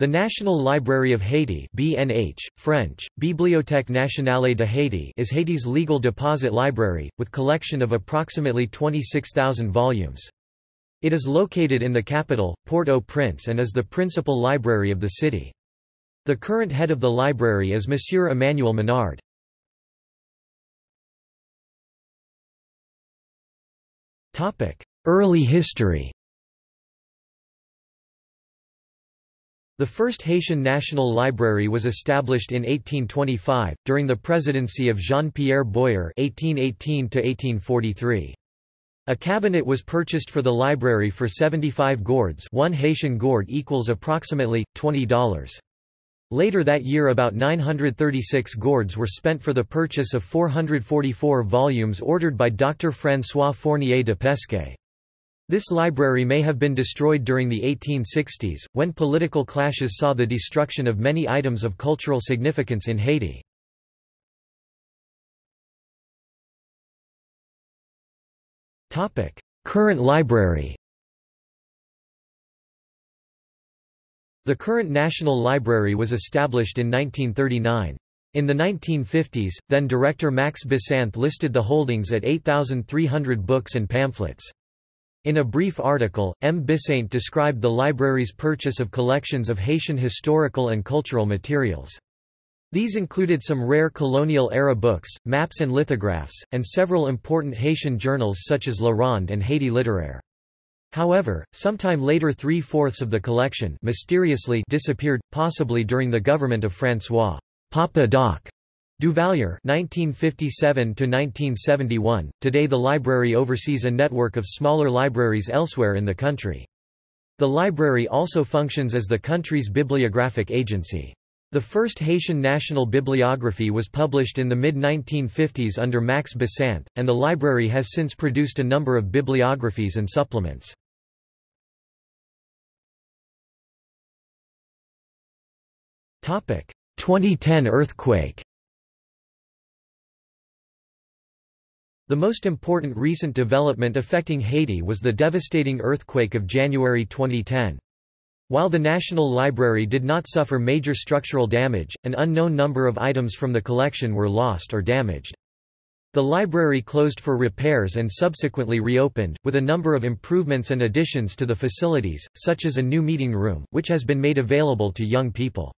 The National Library of Haiti BNH, French, Bibliothèque nationale de Haiti is Haiti's legal deposit library, with a collection of approximately 26,000 volumes. It is located in the capital, Port-au-Prince and is the principal library of the city. The current head of the library is Monsieur Emmanuel Menard. Early history The first Haitian National Library was established in 1825, during the presidency of Jean-Pierre Boyer (1818–1843). A cabinet was purchased for the library for 75 gourds one Haitian gourd equals approximately, $20. Later that year about 936 gourds were spent for the purchase of 444 volumes ordered by Dr. François Fournier de Pescay. This library may have been destroyed during the 1860s, when political clashes saw the destruction of many items of cultural significance in Haiti. Current library The current National Library was established in 1939. In the 1950s, then director Max Bissainthe listed the holdings at 8,300 books and pamphlets. In a brief article, M. Bissainthe described the library's purchase of collections of Haitian historical and cultural materials. These included some rare colonial-era books, maps and lithographs, and several important Haitian journals such as La Ronde and Haiti Littéraire. However, sometime later three-fourths of the collection mysteriously disappeared, possibly during the government of François Papa Doc Duvalier (1957–1971). Today, the library oversees a network of smaller libraries elsewhere in the country. The library also functions as the country's bibliographic agency. The first Haitian national bibliography was published in the mid-1950s under Max Bissainthe, and the library has since produced a number of bibliographies and supplements. Topic: 2010 earthquake. The most important recent development affecting Haiti was the devastating earthquake of January 2010. While the National Library did not suffer major structural damage, an unknown number of items from the collection were lost or damaged. The library closed for repairs and subsequently reopened, with a number of improvements and additions to the facilities, such as a new meeting room, which has been made available to young people.